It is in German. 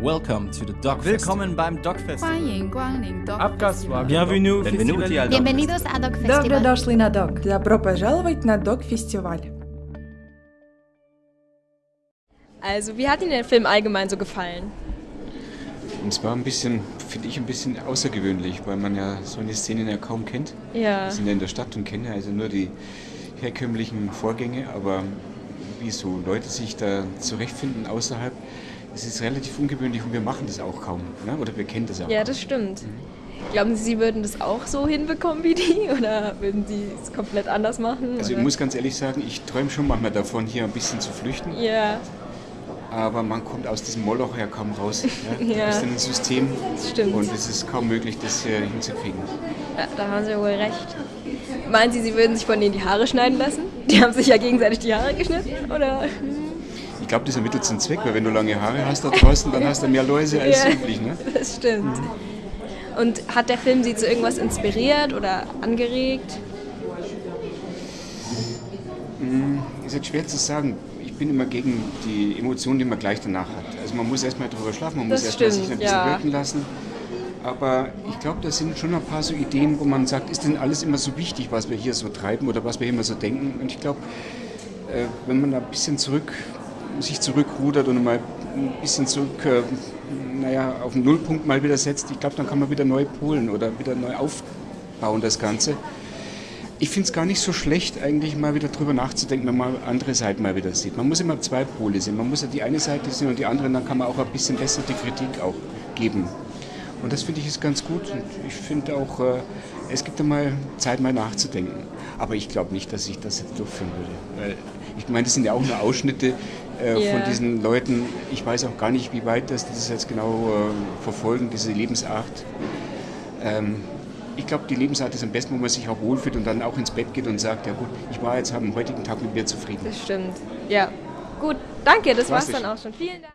Welcome to the Dog Willkommen beim Dog Festival. 欢迎光临 Dog Abgaswagen. Festival. Bienvenue, Benvenuti al Dog Bienvenidos a Dog Добро Festival. дошли на дог. Добро пожаловать на дог-фестиваль. Also, wie hat Ihnen der Film allgemein so gefallen? Es war ein bisschen, finde ich, ein bisschen außergewöhnlich, weil man ja so eine Szene ja kaum kennt. Ja. Wir sind ja in der Stadt und kennen ja also nur die herkömmlichen Vorgänge, aber wie so Leute sich da zurechtfinden außerhalb, es ist relativ ungewöhnlich und wir machen das auch kaum. Ne? Oder wir kennen das auch. Ja, das stimmt. Glauben Sie, Sie würden das auch so hinbekommen wie die? Oder würden Sie es komplett anders machen? Also ich oder? muss ganz ehrlich sagen, ich träume schon manchmal davon, hier ein bisschen zu flüchten, Ja, aber man kommt aus diesem Moloch ja kaum raus. Ne? Du Ja. bist in einem System das stimmt. und es ist kaum möglich, das hier hinzukriegen. Ja, da haben Sie wohl recht. Meinen Sie, Sie würden sich von denen die Haare schneiden lassen? Die haben sich ja gegenseitig die Haare geschnitten, oder? Ich glaube, das ermittelt zum Zweck, weil wenn du lange Haare hast da draußen, dann hast du mehr Läuse als Ja. üblich. Ne? Das stimmt. Und hat der Film Sie zu irgendwas inspiriert oder angeregt? Ist jetzt schwer zu sagen. Ich bin immer gegen die Emotionen, die man gleich danach hat. Also man muss erstmal drüber schlafen, man Das muss erstmal sich ein bisschen ja. wirken lassen. Aber ich glaube, da sind schon ein paar so Ideen, wo man sagt, ist denn alles immer so wichtig, was wir hier so treiben oder was wir immer so denken? Und ich glaube, äh, wenn man da ein bisschen zurück, sich zurückrudert und mal ein bisschen zurück, äh, naja, auf den Nullpunkt mal wieder setzt, ich glaube, dann kann man wieder neu polen oder wieder neu aufbauen, das Ganze. Ich finde es gar nicht so schlecht, eigentlich mal wieder drüber nachzudenken, wenn man andere Seiten mal wieder sieht. Man muss immer zwei Pole sehen. Man muss ja die eine Seite sehen und die andere, dann kann man auch ein bisschen besser die Kritik auch geben. Und das finde ich ist ganz gut. Und ich finde auch, äh, es gibt einmal Zeit, mal nachzudenken. Aber ich glaube nicht, dass ich das jetzt durchführen würde. Weil ich meine, das sind ja auch nur Ausschnitte äh, Ja. von diesen Leuten. Ich weiß auch gar nicht, wie weit das, das jetzt genau äh, verfolgen, diese Lebensart. Ähm, ich glaube, die Lebensart ist am besten, wo man sich auch wohlfühlt und dann auch ins Bett geht und sagt, ja gut, ich war jetzt am heutigen Tag mit mir zufrieden. Das stimmt. Ja. Gut, danke, das war's dann auch schon. Vielen Dank.